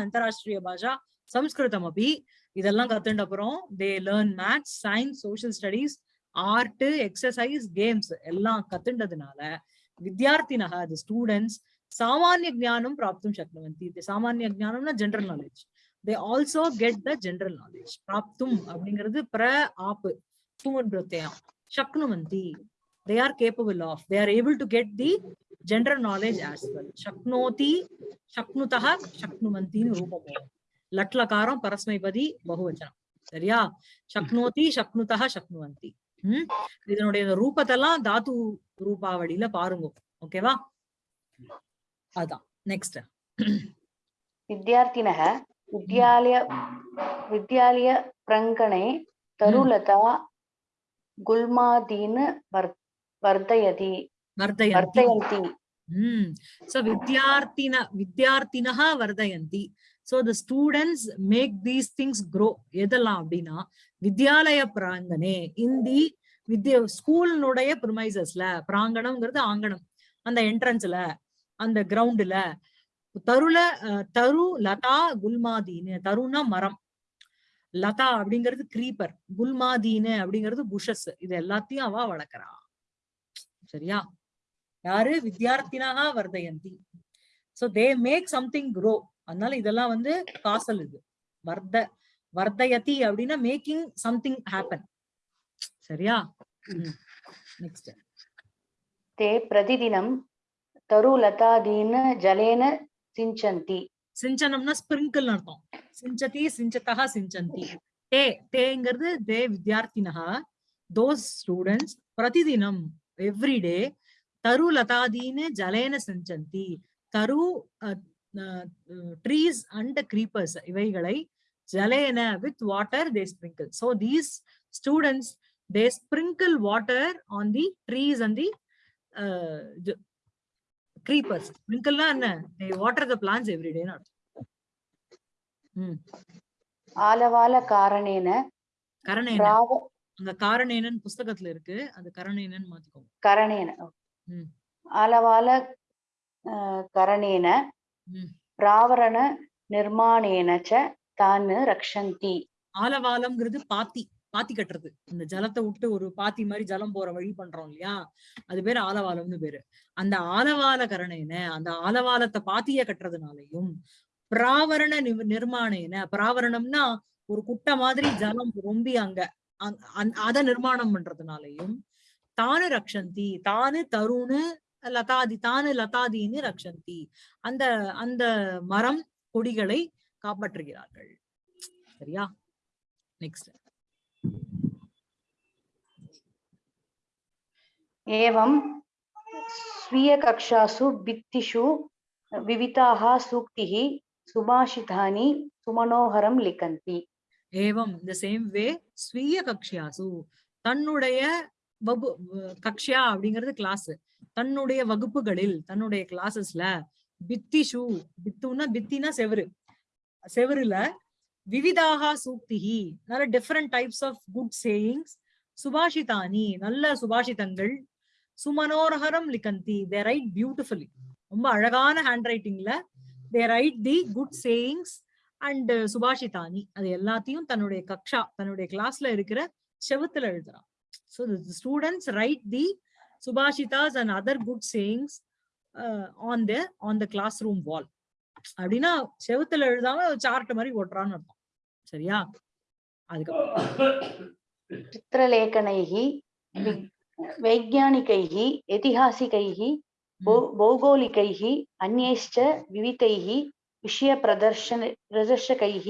Antarashtriya Bhasha, Sanskritam abhi. இதெல்லாம் கத்துட்ட அப்புறம் they learn maths science social studies art exercise games எல்லாம் கத்துண்டதுனால வித்யார்த்தினக தி students சாமானிய ஜானம் பிராப்தும் சக்னவந்தி சாமானிய ஜானம்னா general knowledge they also get the general knowledge பிராப்தும் அப்படிங்கிறது பிர ஆப்பு Shaknuvanti. They are capable of. They are able to get the general knowledge as well. Shaknoti, Shaknutaha, Shaknuvanti Rupamo. Latlakaram Parasmaipadi Bahuvachanam. சரியா சக்னோதி சக்னுதா சக்னுவந்தி உம் இதனுடைய ரூபத்தெல்லாம் தாத்து ரூபாவளியில பாருங்க ஓகேவா அதான் நெக்ஸ்ட் வித்யார்த்தினக வித்யாலய வித்யாலய பிரங்கணே தருலதா குல்மாதீன் வர்தயதி வர்தயந்தி Hmm. So Vidyarthina, Vidyarthinaha Vardayanti. So the students make these things grow. எதெல்லாம் அப்படின்னா வித்யாலய பிராங்கனே இந்தி வித்ய ஸ்கூலினுடைய ப்ரிமைசஸ்ல பிராங்கணம்ங்கிறது ஆங்கணம் அந்த என்ட்ரன்ஸ்ல அந்த கிரவுண்டுல தருல தரு லதா குல்மாதீன் தருனா மரம் லதா அப்படிங்கிறது கிரீப்பர் குல்மாதீனு அப்படிங்கிறது புஷஸ். இது எல்லாத்தையும் அவ வளர்க்கறா. சரியா? யாரு? வித்யார்த்தினாக வர்தயந்தி. So they make something grow அதனால இதெல்லாம் வந்து காசல் இது. வர்த வர்தயதி அப்படின்னா மேக்கிங் சம்திங் ஹேப்பன் சரியா? நெக்ஸ்ட் தே பிரதிதினம் தரு லதாதீன ஜலேன சிஞ்சந்தி. சிஞ்சனம்னா ஸ்பிரிங்கிள் அர்த்தம். சிஞ்சதி சிஞ்சத்தகா சிஞ்சந்தி. தே தேங்கிறது தே வித்யார்த்தினகா. தோஸ் ஸ்டூடெண்ட்ஸ் பிரதிதினம் எவ்ரி டே தரு லதாதீன ஜலேன சிஞ்சந்தி. தரு ட்ரீஸ் அண்ட் கிரீப்பர்ஸ் இவைகளை ஜலேன with water they sprinkle. So these students they sprinkle water on the trees and the creepers ஸ்ப்ரிங்கிள்லாம் என்ன? தே வாட்டர் த பிளான்ஸ் எவ்ரிடேன்னு அர்த்தம் ஆலவால காரணேன. கரணேன அங்க காரணேனன் புஸ்தகத்துல இருக்கு. அது கரணேனன் மாத்திக்கோங்க. கரணேன. ஆலவால கரணேன. பிராவரண நிர்மாணேன தான்னு ரக்ஷந்தி. ஆலவாலம்ங்கிறது பாத்தி. பாத்தி கட்டுறது. இந்த ஜலத்தை விட்டு ஒரு பாத்தி மாதிரி ஜலம் போற வழி பண்றோம் இல்லையா? அது பேரு ஆலவாலம்னு பேரு. அந்த ஆலவால கரணேன அந்த ஆலவாலத்தை பாத்திய கட்டுறதுனாலையும் பிராவரண நிவ- நிர்மாணேன பிராவரணம்னா ஒரு குட்டை மாதிரி ஜலம் ரொம்பி அங்க அங்- அத நிர்மாணம் பண்றதுனாலையும் தானு ரக்ஷந்தி தானு தருணு லதாதி தானு லதாதின்னு ரக்ஷந்தி அந்த அந்த மரம் கொடிகளை காப்பாற்றுகிறார்கள். சரியா? நெக்ஸ்ட் एवं स्वीयकक्षासु भित्तिषु विविधाः सूक्तिः सुभाषितानि सुमनोहरं लिखन्ति ஏவம் இந்த சேம் வே ஸ்வீய கக்ஷியாசு தன்னுடைய வகு வ- கக்ஷ்யா அப்படிங்கிறது கிளாஸ் தன்னுடைய வகுப்புகளில் தன்னுடைய கிளாஸஸ்ல பித்திஷு பித்துன்னா பித்தினா செவரு செவருல விவிதாக சூக்திஹி நல்ல different types of good sayings சுபாஷிதானி நல்ல சுபாஷிதங்கள் சுமனோரகரம் லிகந்தி. தே ரைட் பியூட்டிஃபுல்லி ரொம்ப அழகான hand ரைட்டிங்ல they write the good sayings and சுபாஷிதானி அது எல்லாத்தையும் தன்னுடைய கக்ஷா தன்னுடைய கிளாஸ்ல இருக்கிற செவத்துல எழுதுறான். So students write the சுபாஷிதாஸ் and other good sayings on the on the classroom wall அப்படின்னா செவத்துல எழுதாம சார்ட் மாதிரி ஓட்டுறான்னு அர்த்தம். சரியா? அதுக்கப்புறம் वैज्ञानिकैः ऐतिहासिकैः भौ- भौगोलिकैः अन्यैश्च विविधैः विषयप्रदर्शन प्रदर्शकैः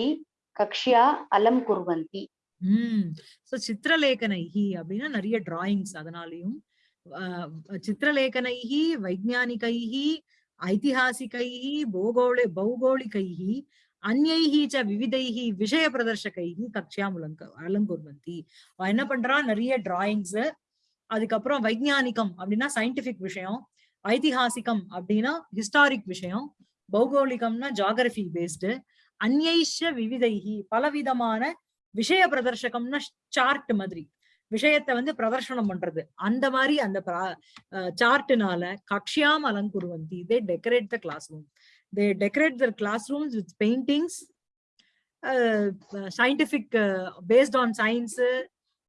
कक्ष्या अलं कुर्वन्ति உம் சோ சித்திரலேகனைஹி அப்படின்னா நிறைய டிராயிங்ஸ் அதனாலையும் ஆஹ் சித்திரலேகனைஹி வைஜானிகைஹி ஐதிஹாசிகைஹி பூகோளி பௌகோளிகைஹி அந்யைஹி ச விவிதைஹி விஷய பிரதர்ஷகைஹி கக்ஷாம் அலங்க அலங்குர்வந்தி அவ என்ன பண்றா நிறைய டிராயிங்ஸ் அதுக்கப்புறம் வைஜானிகம் அப்படின்னா சயின்டிபிக் விஷயம் ஐதிஹாசிகம் அப்படின்னா ஹிஸ்டாரிக் விஷயம் பௌகோளிகம்னா ஜாகிரபி பேஸ்டு அந்யைஷ விவிதைகி பலவிதமான விஷய பிரதர்ஷகம்னா சார்ட் மாதிரி விஷயத்தை வந்து பிரதர்ஷனம் பண்றது. அந்த மாதிரி அந்த சார்ட்னால கக்ஷியாம் அலங்குருவந்தி they decorate the classroom they decorate their classrooms with paintings scientific based on science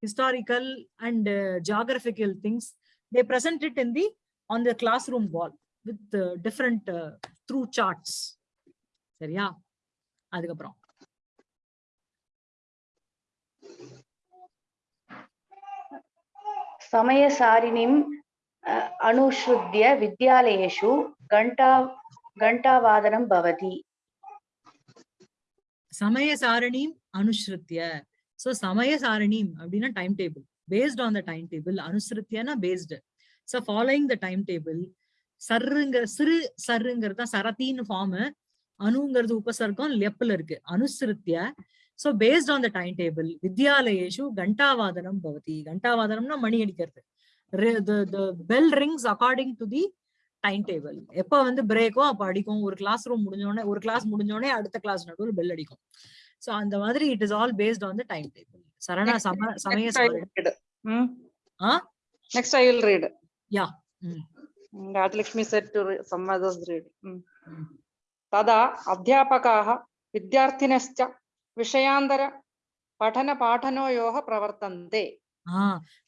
historical and uh, geographical things. They present it in the on the classroom wall with uh, different uh, through charts. சரியா அதுக்கப்புறம் சமயசாரிணிம் அனுஸ்ருத்திய வித்யாலயேஷு கண்டா கண்டாவாதனம் பவதி சமயசாரணிம் அனுஸ்ருத்திய so சமய சாரணிம் அப்படின்னா time table based on the time table அனுஸ்ருத்தியனா based so following the time table சர்ருங்கிற சிறு சர்ருங்கிறது தான் சரத்தின்னு ஃபார்ம் அணுங்கிறது உபசர்க்கம் லெப்ல இருக்கு. அனுசரித்திய. So based on the time table வித்யாலயேஷு கண்டாவாதனம் பவதி. கண்டாவாதனம்னா மணி அடிக்கிறது. Bell rings according to the time table எப்ப வந்து பிரேக்கோ அப்ப அடிக்கும். ஒரு கிளாஸ் ரூம் முடிஞ்சோடனே ஒரு கிளாஸ் முடிஞ்சோடனே அடுத்த கிளாஸ் நடுவில் பெல் அடிக்கும். ஸோ அந்த மாதிரி it is all based on the time table சரணா சம சமய ah next I will read yeah Rajalakshmi said to some others read తదా అధ్యాపకాః విద్యార్థినశ్చ విషయాంతర పఠన పాఠనోయోః ప్రవర్తంతే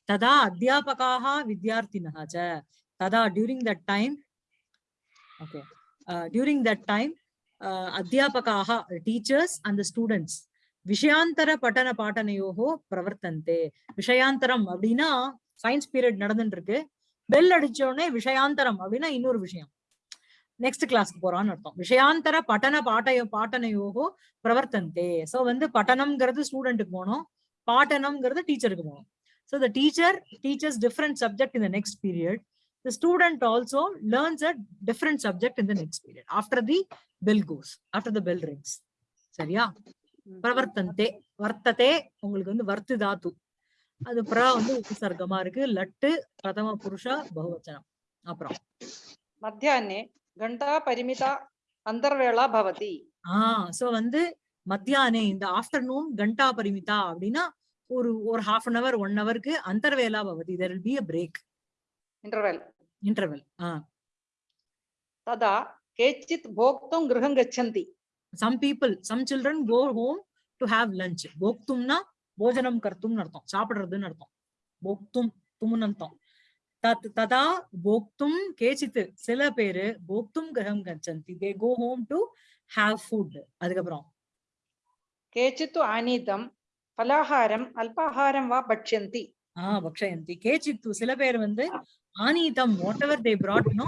తదా అధ్యాపకాః విద్యార్థినః చ తదా during that time okay during that time அத்தியாபகாக வித்யார்த்தினः டீச்சர்ஸ் அண்ட் ஸ்டூடெண்ட்ஸ் விஷயாந்தர பட்டன பாட்டனையோகோ பிரவர்த்தந்தே. விஷயாந்தரம் அப்படின்னா சயின்ஸ் பீரியட் நடந்துட்டு இருக்கு பெல் அடிச்ச உடனே விஷயாந்தரம் அப்படின்னா இன்னொரு விஷயம். நெக்ஸ்ட் கிளாஸ்க்கு போறான்னு அர்த்தம். விஷயாந்தர பட்டன பாட்டைய பாட்டனையோகோ பிரவர்த்தந்தே. சோ வந்து பட்டனம்ங்கிறது ஸ்டூடெண்ட்டுக்கு போகணும். பாட்டனம்ங்கிறது டீச்சருக்கு போகணும். So the teacher teachers different subject இந்த next period. the student also learns a different subject in the next period after the bell goes, after the bell rings. சரியா? பிரவர்த்தந்தே வர்த்ததே உங்களுக்கு வந்து வர்த்து தாத்து அது பிற வந்து உபசர்க்கமா இருக்கு. லட்டு பிரதம புருஷா பகுவச்சனம். அப்புறம். மத்தியானே கண்டா பரிமிதா அந்தர்வேளா பவதி. ஆஹ் சோ வந்து மத்தியானே இந்த ஆஃப்டர்நூன் கண்டா பரிமிதா அப்படின்னா ஒரு ஒரு ஹாஃப் அன் அவர் ஒன் ஹவருக்கு அந்தர்வேலா பவதி. There will be a break interval interval ததா கேச்சித் போக்தும் கிரகம் கச்சந்தி. Some people some children go home to have lunch போக்தும்னா போஜனம் கர்த்தும்னு அர்த்தம். சாப்பிடுறதுன்னு அர்த்தம். போக்தும் தும்னு அர்த்தம். தத் ததா போக்தும் கேச்சித்து. சில பேரு போக்தும் கிரகம் கச்சந்தி. They go home to have food அதுக்கப்புறம். கேச்சித்து ஆனீதம் பலாஹாரம் அல்பாஹாரம் வா பட்சந்தி ஆஹ் பக்ஷயந்தி. கேச்சித்து சில பேர் வந்து ஆனீதம் வாட் எவர் தே பிராட்னோ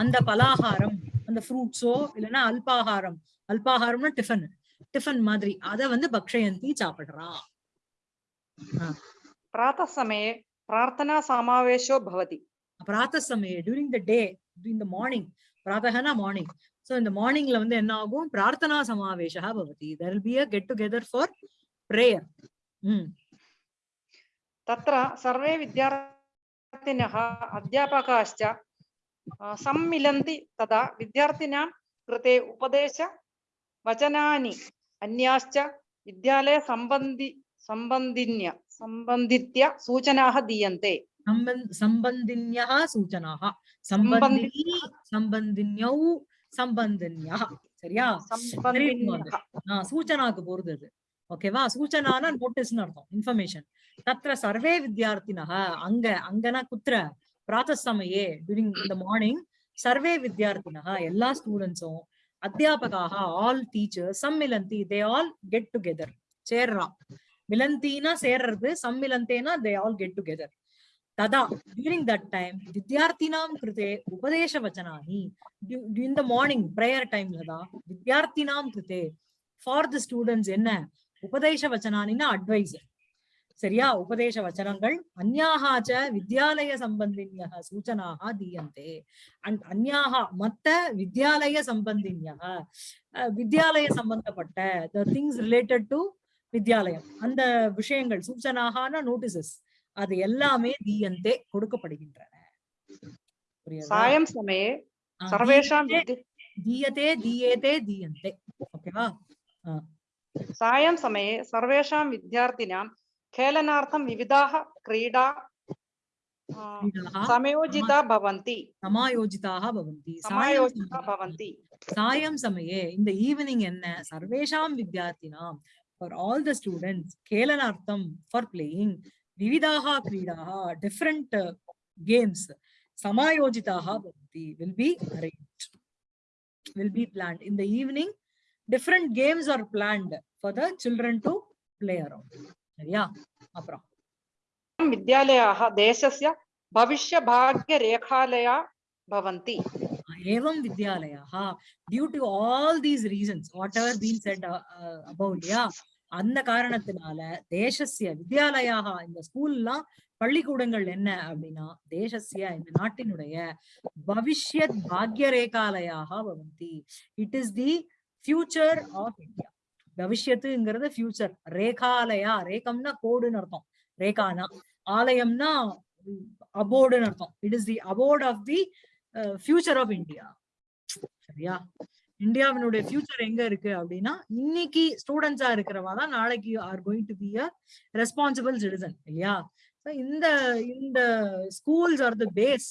அந்த பலாகாரம் அந்த ஃப்ரூட்ஸோ இல்லைன்னா அல்பாகாரம். அல்பாகாரம்னா டிஃபன் டிஃபன் மாதிரி. அத வந்து பக்ஷயந்தி சாப்பிடுறா. பிராத்த சமய பிரார்த்தனா சமாவேஷோ பவதி. பிராத்த சமய during the day during the morning பிராத்தகனா morning so இந்த மார்னிங்ல வந்து என்ன ஆகும்? பிரார்த்தனா சமாவேஷா பவதி. There be a get together for prayer தத்ர சர்வே வித்யார் विद्यार्थिनः अध्यापकाश्च अ, सम्मिलन्ति तदा विद्यार्थिनां कृते उपदेश वचनानि अन्याश्च विद्यालयसम्बन्धि सम्बन्धिन्य सम्बन्धित्य सूचनाः दीयन्ते சம்பந்த் சம்பந்தின்யா சூச்சனாக சம்பந்தினி சம்பந்தின்யௌ சம்பந்தின்யா சரியா सम्बन्धिन्यः ஆஹ் சூச்சனாக்கு போறது அது ஓகேவா? சூச்சனானா நோட்டீஸ்னு அர்த்தம் இன்ஃபர்மேஷன் தத்ர சர்வே வித்யார்த்தினக அங்க அங்கனா குத்திர பிராத்த சமயே டியூரிங் இந்த மார்னிங் சர்வே வித்யார்த்தினக எல்லா ஸ்டூடெண்ட்ஸும் அத்தியாபகாக ஆல் டீச்சர்ஸ் சம்மிலந்தி தே ஆல் கெட் டுகெதர் சேர்றா. மிலந்தினா சேர்றது சம்மிலந்தேனா தே ஆல் கெட் டுகெதர் ததா டியூரிங் தட் டைம் வித்யார்த்தினாம் கிருதே உபதேச வச்சனானி. இன் த மார்னிங் பிரேயர் டைம்ல தான் வித்யார்த்தினாம் கிருதே ஃபார் தி ஸ்டூடெண்ட்ஸ் என்ன? உபதேச வச்சனானின்னா அட்வைஸ் சரியா? உபதேச வச்சனங்கள் அந்யாகாச்ச வித்யாலய சம்பந்தின்யா சூச்சனாக தீயந்தே. அண்ட் அந்யாக மத்த வித்யாலய சம்பந்தின்யா வித்யாலய சம்பந்தப்பட்ட த திங்ஸ் ரிலேட்டட் டு வித்யாலயம். அந்த விஷயங்கள் சூச்சனாகான நோட்டீசஸ் அது எல்லாமே தீயந்தே கொடுக்கப்படுகின்றன. சாயம் சமயே சர்வேஷாம் தீயதே தீயேதே தீயந்தே. ஓகேவா? साय समये सर्वेषां विद्यार्थिनां खेलनार्थं विविधाः क्रीडा समयोजिता भवन्ति। समायोजिताः भवन्ति। समायोजिता भवन्ति। सायं समये इन् द ईवनिङ्ग् एन्न सर्वेषां विद्यार्थिनां फार् आल् द स्टूडेण्ट्स् खेलनार्थं फार् प्लेयिङ्ग् विविधाः क्रीडाः डिफ्रेण्ट् गेम्स् समायोजिताः भवन्ति। Will be arranged will be planned in the evening இந்த evening different games are planned for the children to play around சரியா அப்புறம் विद्यालयाः देशस्य भविष्यभाग्यरेखालया भवन्ति एवं विद्यालयाः due to all these reasons whatever been said uh, uh, about yeah அந்த காரணத்தினால தேசஸ்ய வித்யாலயாக இந்த ஸ்கூல்லாம் பள்ளிக்கூடங்கள் என்ன அப்படின்னா தேசஸ்ய இந்த நாட்டினுடைய பவிஷ்யத் பாக்யரேகாலயாக பவந்தி it is the future of India பவிஷ்யத்துங்கிறது future ரேகாலயா ரேகம்னா கோடுன்னு அர்த்தம். ரேகானா. ஆலயம்னா அபோர்டுன்னு அர்த்தம். It is the abode of the future of India சரியா? இந்தியாவினுடைய ஃபியூச்சர் எங்க இருக்கு அப்படின்னா இன்னைக்கு ஸ்டூடெண்ட்ஸா இருக்கிறவா தான் நாளைக்கு are going to be a responsible citizen இல்லையா? இந்த இந்த schools are the base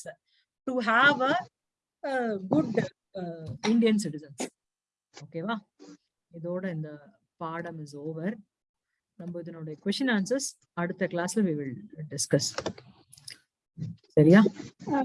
to have a good Indian citizens ஓகேவா இதோட இந்த பாடம் இஸ் ஓவர் நம்ம இதனுடைய கொஸ்டின் ஆன்சர்ஸ் அடுத்த கிளாஸ்ல வி வில் டிஸ்கஸ் சரியா? Uh,